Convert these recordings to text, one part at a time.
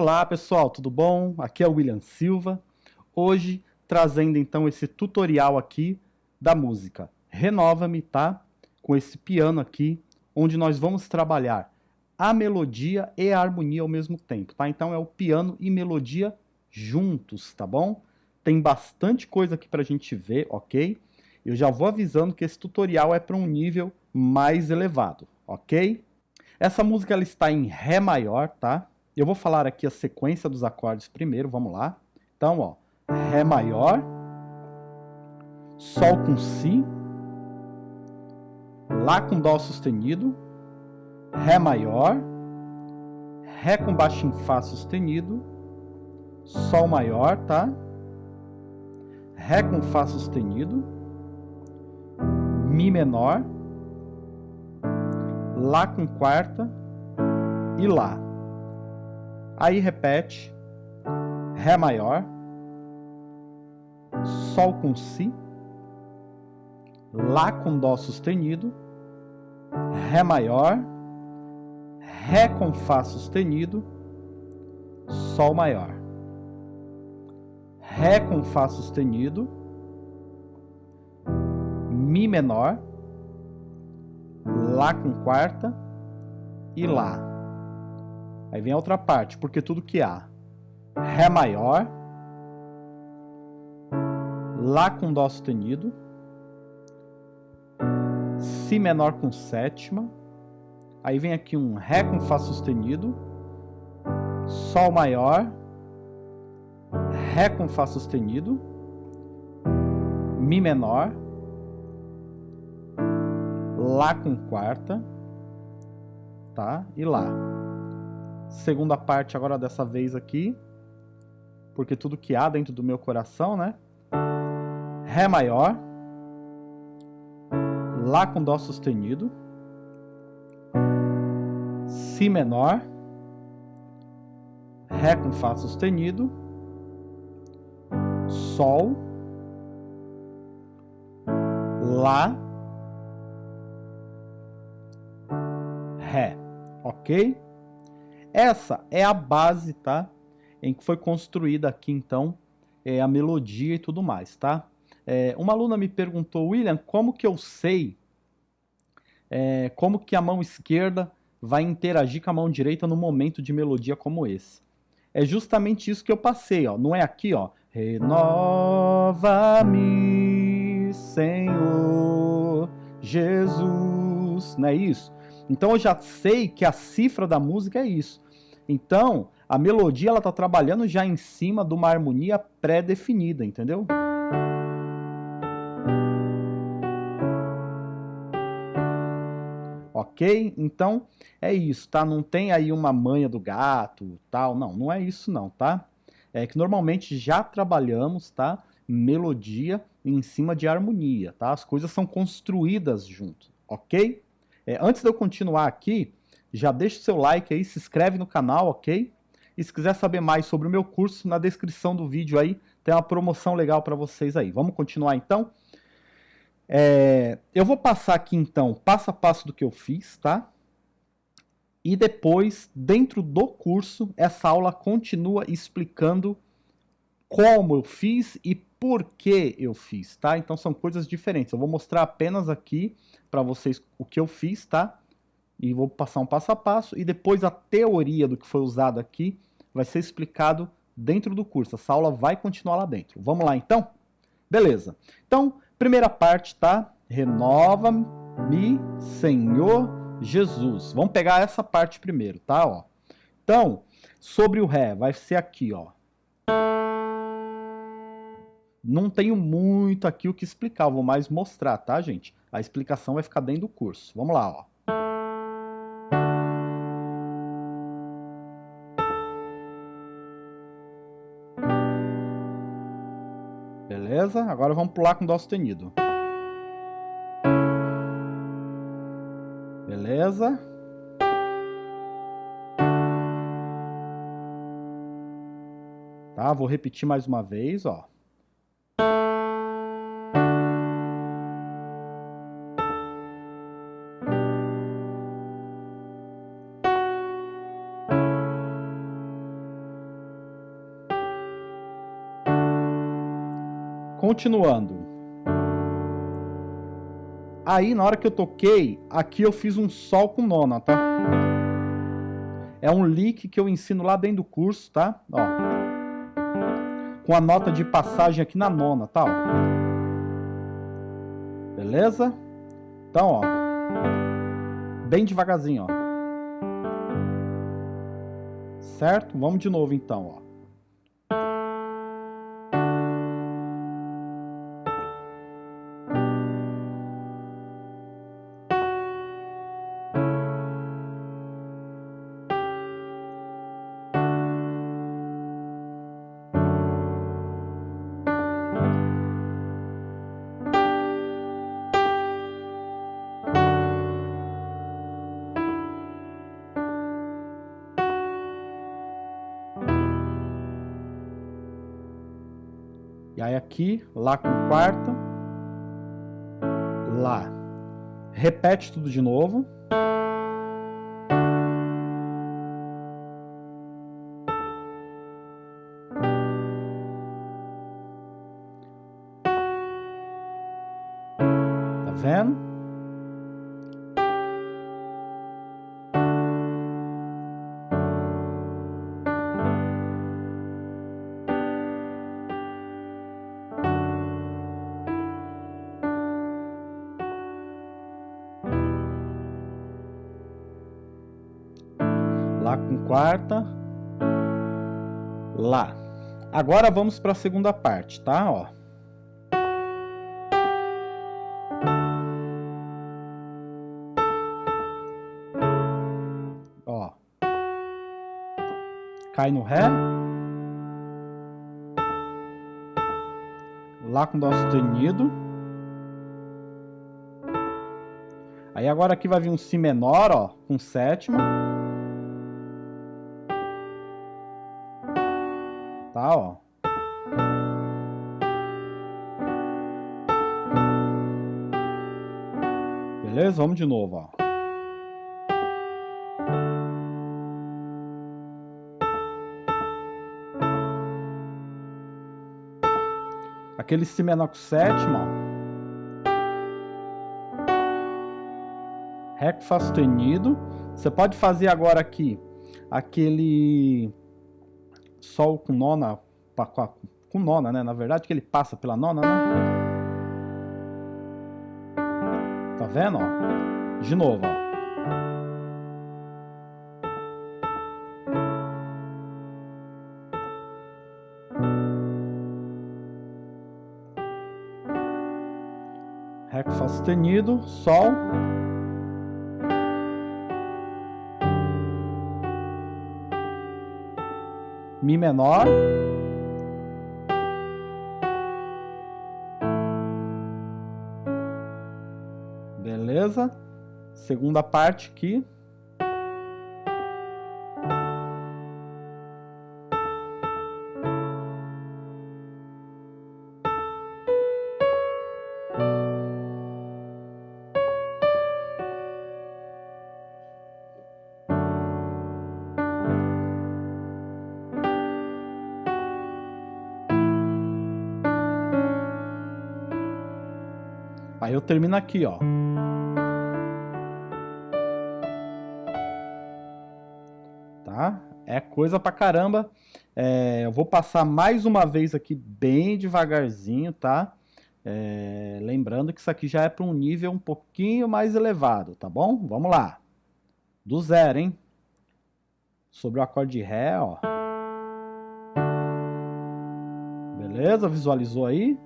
Olá pessoal, tudo bom? Aqui é o William Silva. Hoje trazendo então esse tutorial aqui da música Renova-me, tá? Com esse piano aqui, onde nós vamos trabalhar a melodia e a harmonia ao mesmo tempo, tá? Então é o piano e melodia juntos, tá bom? Tem bastante coisa aqui pra gente ver, ok? Eu já vou avisando que esse tutorial é para um nível mais elevado, ok? Essa música ela está em Ré maior, tá? Eu vou falar aqui a sequência dos acordes primeiro, vamos lá. Então, ó, Ré maior, Sol com Si, Lá com Dó sustenido, Ré maior, Ré com baixo em Fá sustenido, Sol maior, tá? Ré com Fá sustenido, Mi menor, Lá com quarta e Lá. Aí repete, Ré maior, Sol com Si, Lá com Dó sustenido, Ré maior, Ré com Fá sustenido, Sol maior. Ré com Fá sustenido, Mi menor, Lá com quarta. E Lá. Aí vem a outra parte, porque tudo que há. Ré maior, Lá com Dó sustenido, Si menor com sétima, aí vem aqui um Ré com Fá sustenido, Sol maior, Ré com Fá sustenido, Mi menor, Lá com quarta, tá? E Lá segunda parte agora dessa vez aqui, porque tudo que há dentro do meu coração, né? Ré maior, Lá com Dó sustenido, Si menor, Ré com Fá sustenido, Sol, Lá, Ré, ok? Essa é a base, tá? Em que foi construída aqui, então, é, a melodia e tudo mais, tá? É, uma aluna me perguntou, William, como que eu sei é, como que a mão esquerda vai interagir com a mão direita no momento de melodia como esse? É justamente isso que eu passei, ó. Não é aqui, ó. Renova-me, Senhor Jesus. Não é isso? Então eu já sei que a cifra da música é isso. Então, a melodia ela tá trabalhando já em cima de uma harmonia pré-definida, entendeu? Ok? Então, é isso, tá? Não tem aí uma manha do gato, tal, não, não é isso não, tá? É que normalmente já trabalhamos, tá? Melodia em cima de harmonia, tá? As coisas são construídas junto, ok? É, antes de eu continuar aqui, já deixa o seu like aí, se inscreve no canal, ok? E se quiser saber mais sobre o meu curso, na descrição do vídeo aí tem uma promoção legal para vocês aí. Vamos continuar então? É, eu vou passar aqui então passo a passo do que eu fiz, tá? E depois, dentro do curso, essa aula continua explicando como eu fiz e por que eu fiz, tá? Então são coisas diferentes. Eu vou mostrar apenas aqui para vocês o que eu fiz, tá? E vou passar um passo a passo e depois a teoria do que foi usado aqui vai ser explicado dentro do curso. Essa aula vai continuar lá dentro. Vamos lá então? Beleza. Então, primeira parte, tá? Renova-me, Senhor Jesus. Vamos pegar essa parte primeiro, tá? Ó. Então, sobre o Ré, vai ser aqui, ó. Não tenho muito aqui o que explicar, vou mais mostrar, tá, gente? A explicação vai ficar dentro do curso. Vamos lá, ó. Beleza? Agora vamos pular com Dó sustenido. Beleza? Tá, vou repetir mais uma vez, ó. Continuando. Aí, na hora que eu toquei, aqui eu fiz um sol com nona, tá? É um lick que eu ensino lá dentro do curso, tá? Ó. Com a nota de passagem aqui na nona, tá? Ó. Beleza? Então, ó. Bem devagarzinho, ó. Certo? Vamos de novo então, ó. Aí aqui, Lá com quarta, Lá. Repete tudo de novo. Tá vendo? Quarta. Lá. Agora vamos para a segunda parte, tá? Ó. Ó. Cai no Ré. Lá com Dó sustenido. Aí agora aqui vai vir um Si menor, ó, com sétima. Tá? Ó. Beleza? Vamos de novo, ó. Aquele Si menor com sétima, ó. Ré com Fá sustenido. Você pode fazer agora aqui aquele Sol com nona, com nona, né? Na verdade, que ele passa pela nona, né? Tá vendo, ó? De novo, ó. Ré com Fá sustenido, Sol. Mi menor. Beleza? Segunda parte aqui. Aí eu termino aqui, ó. Tá? É coisa pra caramba. É, eu vou passar mais uma vez aqui bem devagarzinho, tá? É, lembrando que isso aqui já é para um nível um pouquinho mais elevado, tá bom? Vamos lá. Do zero, hein? Sobre o acorde Ré, ó. Beleza? Visualizou aí?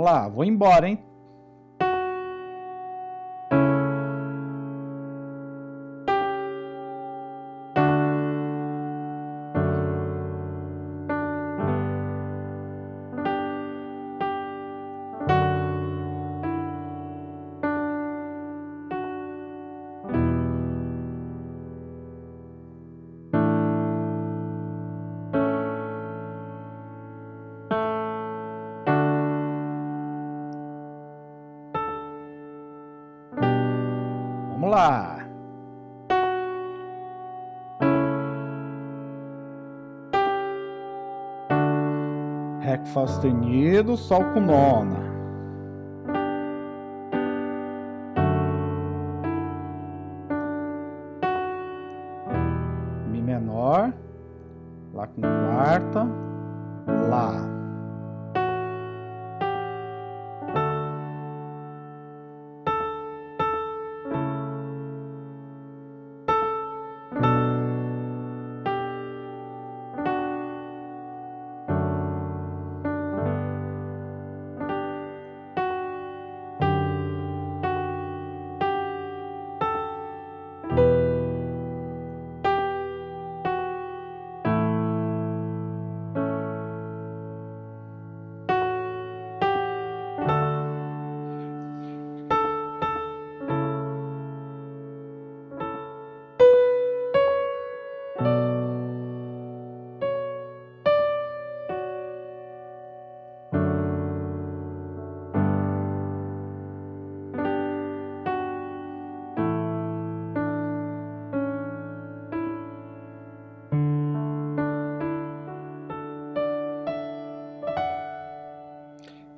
Vamos lá, vou embora, hein? Vamos lá! Ré com Fá sustenido, Sol com nona.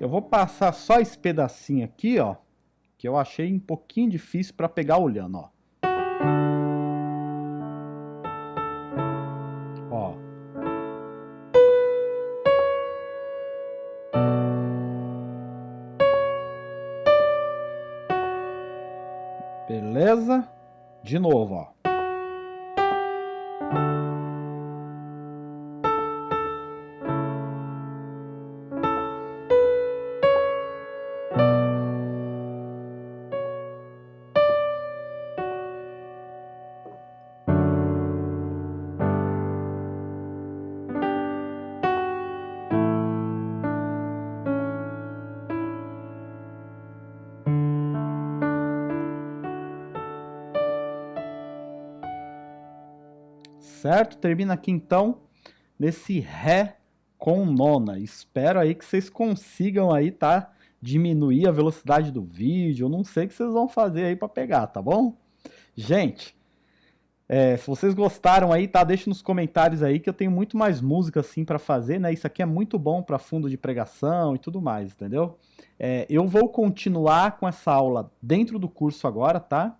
Eu vou passar só esse pedacinho aqui, ó, que eu achei um pouquinho difícil para pegar olhando, ó. Ó. Beleza? De novo, ó. Certo? Termina aqui então nesse Ré com nona. Espero aí que vocês consigam aí, tá? Diminuir a velocidade do vídeo, eu não sei o que vocês vão fazer aí para pegar, tá bom? Gente, é, se vocês gostaram aí, tá? Deixe nos comentários aí que eu tenho muito mais música assim para fazer, né? Isso aqui é muito bom para fundo de pregação e tudo mais, entendeu? É, eu vou continuar com essa aula dentro do curso agora, tá?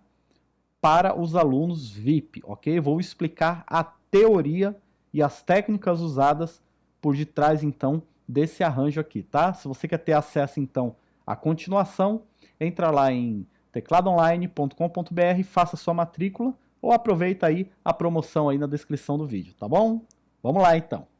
Para os alunos VIP, ok? Vou explicar a teoria e as técnicas usadas por detrás, então, desse arranjo aqui, tá? Se você quer ter acesso, então, à continuação, entra lá em tecladoonline.com.br, faça sua matrícula ou aproveita aí a promoção aí na descrição do vídeo, tá bom? Vamos lá, então.